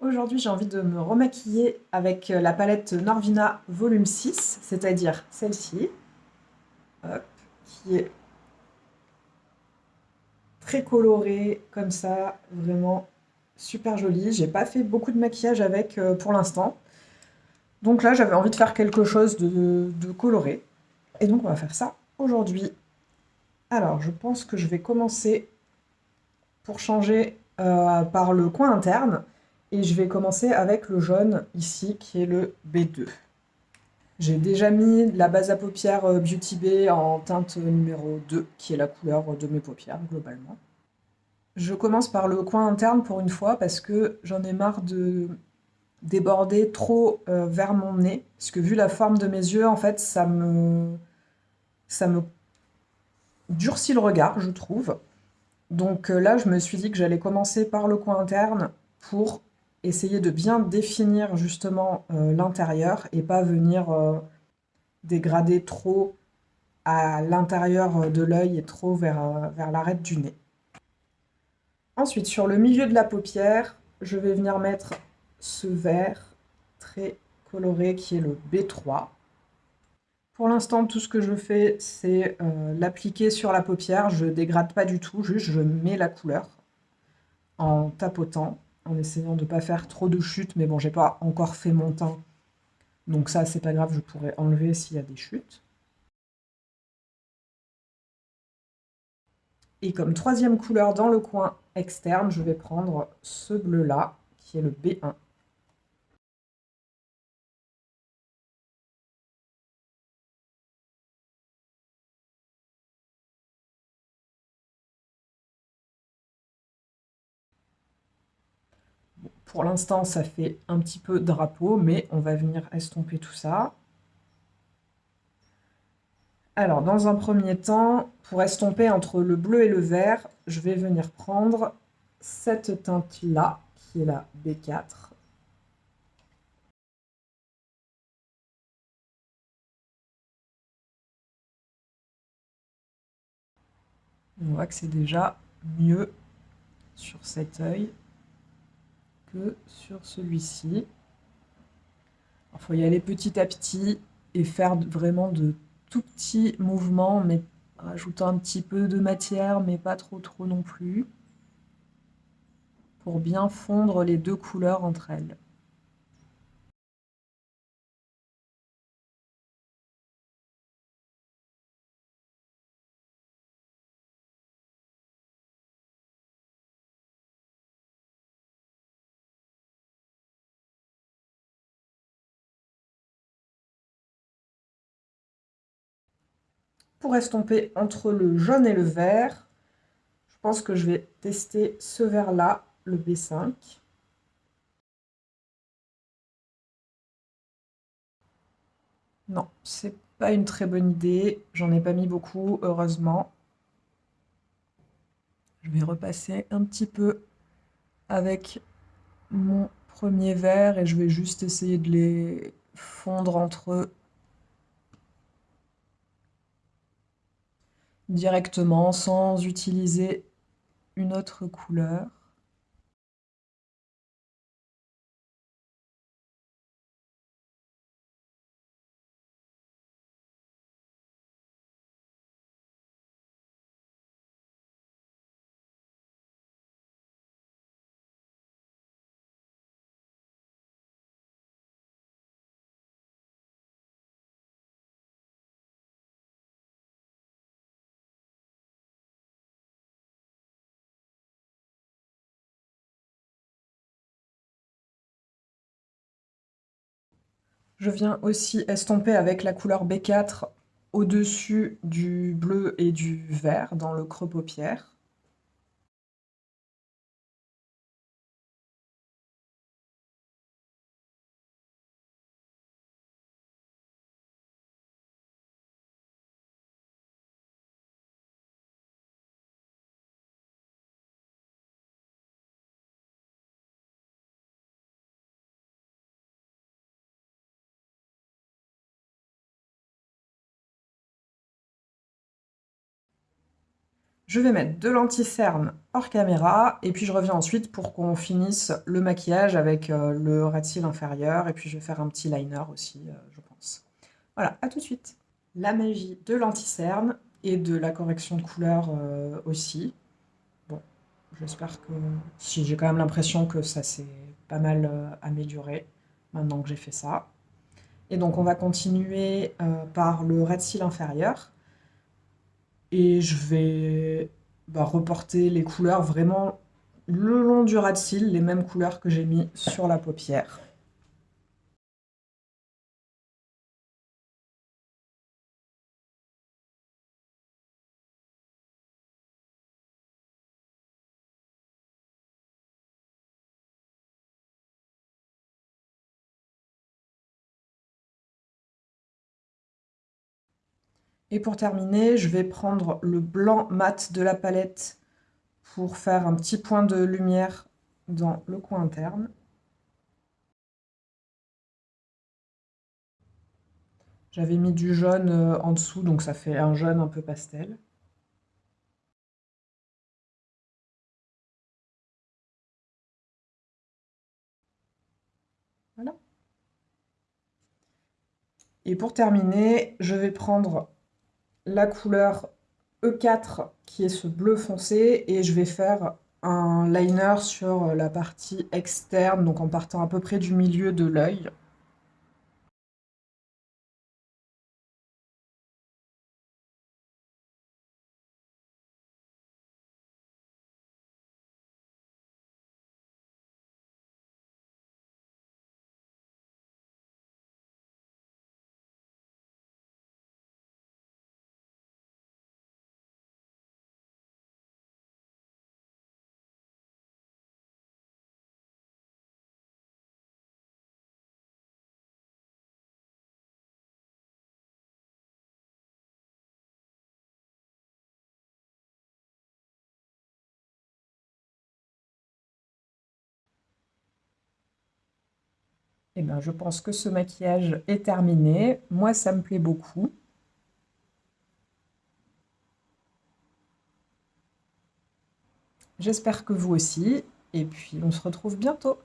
Aujourd'hui, j'ai envie de me remaquiller avec la palette Norvina Volume 6, c'est-à-dire celle-ci, qui est très colorée, comme ça, vraiment super jolie. J'ai pas fait beaucoup de maquillage avec euh, pour l'instant. Donc là, j'avais envie de faire quelque chose de, coloré. Et donc, on va faire ça aujourd'hui. Alors, je pense que je vais commencer pour changer euh, par le coin interne. Et je vais commencer avec le jaune ici, qui est le B2. J'ai déjà mis la base à paupières euh, Beauty Bay en teinte numéro 2, qui est la couleur de mes paupières, globalement. Je commence par le coin interne pour une fois, parce que j'en ai marre de déborder trop euh, vers mon nez. Parce que vu la forme de mes yeux, en fait, ça me, ça me durcit le regard, je trouve. Donc euh, là, je me suis dit que j'allais commencer par le coin interne pour essayer de bien définir justement euh, l'intérieur et pas venir euh, dégrader trop à l'intérieur de l'œil et trop vers, euh, vers l'arête du nez. Ensuite, sur le milieu de la paupière, je vais venir mettre ce vert très coloré qui est le B3. Pour l'instant, tout ce que je fais, c'est l'appliquer sur la paupière. Je dégrade pas du tout, juste je mets la couleur en tapotant en essayant de ne pas faire trop de chutes, mais bon, j'ai pas encore fait mon teint, donc ça, c'est pas grave, je pourrais enlever s'il y a des chutes. Et comme troisième couleur dans le coin externe, je vais prendre ce bleu-là, qui est le B1. Pour l'instant, ça fait un petit peu drapeau, mais on va venir estomper tout ça. Alors, dans un premier temps, pour estomper entre le bleu et le vert, je vais venir prendre cette teinte-là, qui est la B4. On voit que c'est déjà mieux sur cet œil sur celui-ci. Il faut y aller petit à petit et faire vraiment de tout petits mouvements, mais rajoutant un petit peu de matière, mais pas trop trop non plus, pour bien fondre les deux couleurs entre elles. Pour estomper entre le jaune et le vert, je pense que je vais tester ce vert-là, le B5. Non, c'est pas une très bonne idée. J'en ai pas mis beaucoup, heureusement. Je vais repasser un petit peu avec mon premier vert et je vais juste essayer de les fondre entre eux directement sans utiliser une autre couleur. Je viens aussi estomper avec la couleur B4 au-dessus du bleu et du vert dans le creux paupière. Je vais mettre de l'anti-cerne hors caméra et puis je reviens ensuite pour qu'on finisse le maquillage avec euh, le rat cils inférieur et puis je vais faire un petit liner aussi, euh, je pense. Voilà, à tout de suite. La magie de l'anti-cerne et de la correction de couleur euh, aussi. Bon, j'espère que... Si, j'ai quand même l'impression que ça s'est pas mal amélioré maintenant que j'ai fait ça. Et donc on va continuer par le rat cils inférieur. Et je vais bah, reporter les couleurs vraiment le long du ras de cils, les mêmes couleurs que j'ai mis sur la paupière. Et pour terminer, je vais prendre le blanc mat de la palette pour faire un petit point de lumière dans le coin interne. J'avais mis du jaune euh, en dessous, donc ça fait un jaune un peu pastel. Voilà. Et pour terminer, je vais prendre la couleur E4 qui est ce bleu foncé et je vais faire un liner sur la partie externe, donc en partant à peu près du milieu de l'œil. Eh ben, je pense que ce maquillage est terminé. Moi, ça me plaît beaucoup. J'espère que vous aussi. Et puis, on se retrouve bientôt.